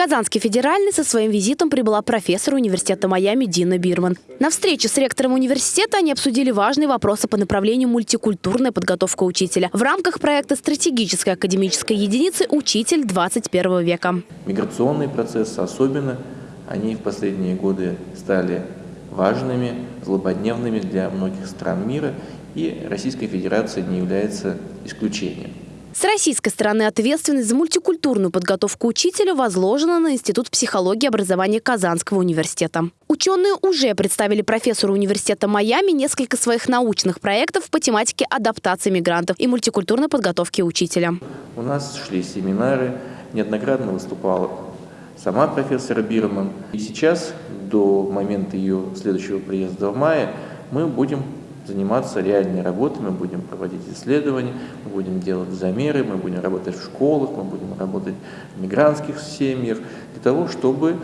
Казанский федеральный со своим визитом прибыла профессор университета Майами Дина Бирман. На встрече с ректором университета они обсудили важные вопросы по направлению мультикультурная подготовка учителя в рамках проекта стратегической академической единицы «Учитель 21 века». Миграционные процессы особенно, они в последние годы стали важными, злободневными для многих стран мира, и Российская Федерация не является исключением. С российской стороны ответственность за мультикультурную подготовку учителя возложена на Институт психологии и образования Казанского университета. Ученые уже представили профессору университета Майами несколько своих научных проектов по тематике адаптации мигрантов и мультикультурной подготовки учителя. У нас шли семинары, неоднократно выступала сама профессор Бирман. И сейчас, до момента ее следующего приезда в мае, мы будем заниматься реальной работой, мы будем проводить исследования, мы будем делать замеры, мы будем работать в школах, мы будем работать в мигрантских семьях, для того, чтобы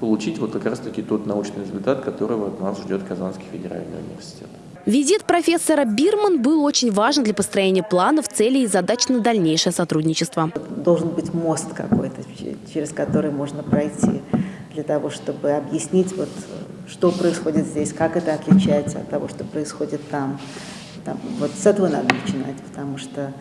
получить вот как раз-таки тот научный результат, которого от нас ждет Казанский федеральный университет. Визит профессора Бирман был очень важен для построения планов, целей и задач на дальнейшее сотрудничество. Должен быть мост какой-то, через который можно пройти для того, чтобы объяснить, вот, что происходит здесь, как это отличается от того, что происходит там. там вот с этого надо начинать, потому что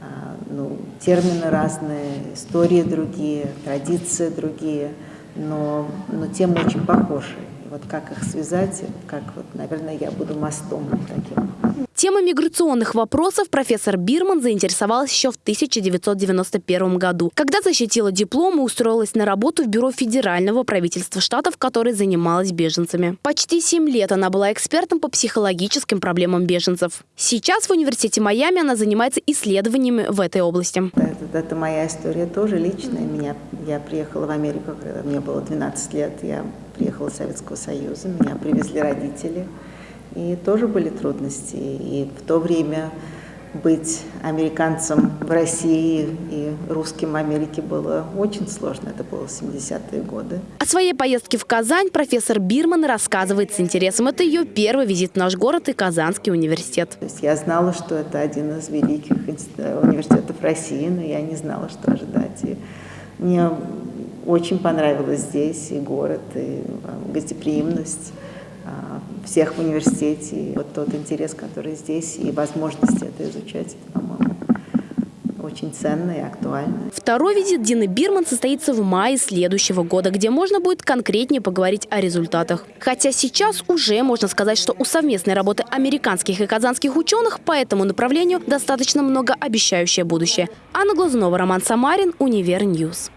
а, ну, термины разные, истории другие, традиции другие, но, но темы очень похожи. Вот как их связать, как вот, наверное, я буду мостом таким. Тема миграционных вопросов профессор Бирман заинтересовалась еще в 1991 году, когда защитила диплом и устроилась на работу в Бюро федерального правительства штатов, которое занималась беженцами. Почти семь лет она была экспертом по психологическим проблемам беженцев. Сейчас в университете Майами она занимается исследованиями в этой области. Это, это моя история тоже личная. Меня, я приехала в Америку, когда мне было 12 лет. Я приехала из Советского Союза, меня привезли родители. И тоже были трудности. И в то время быть американцем в России и русским в Америке было очень сложно. Это было 70-е годы. О своей поездке в Казань профессор Бирман рассказывает с интересом. Это ее первый визит в наш город и Казанский университет. То есть я знала, что это один из великих университетов России, но я не знала, что ожидать. И мне очень понравилось здесь и город, и а, гостеприимность. А, всех в университете. И вот тот интерес, который здесь, и возможность это изучать, по-моему, очень ценно и актуально. Второй визит Дины Бирман состоится в мае следующего года, где можно будет конкретнее поговорить о результатах. Хотя сейчас уже можно сказать, что у совместной работы американских и казанских ученых по этому направлению достаточно многообещающее будущее. Анна Глазунова, Роман Самарин, Univer News.